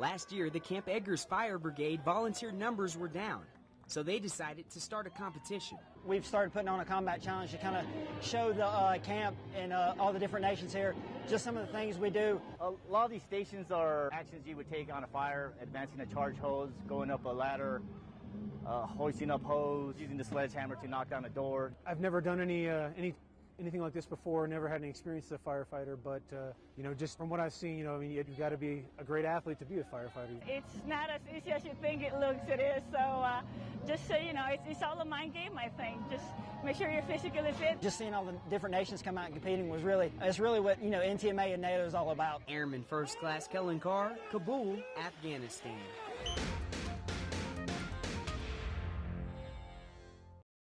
Last year, the Camp Eggers Fire Brigade volunteer numbers were down, so they decided to start a competition. We've started putting on a combat challenge to kind of show the uh, camp and uh, all the different nations here just some of the things we do. A lot of these stations are actions you would take on a fire, advancing a charge hose, going up a ladder, uh, hoisting up hose, using the sledgehammer to knock down a door. I've never done any uh, any anything like this before. Never had any experience as a firefighter, but uh, you know, just from what I've seen, you know, I mean, you've got to be a great athlete to be a firefighter. It's not as easy as you think it looks. It is so. Uh, just so you know, it's, it's all a mind game. I think. Just make sure you're physically fit. Just seeing all the different nations come out and competing was really, it's really what you know NTMA and NATO is all about. Airman First Class Kellen Carr, Kabul, Afghanistan.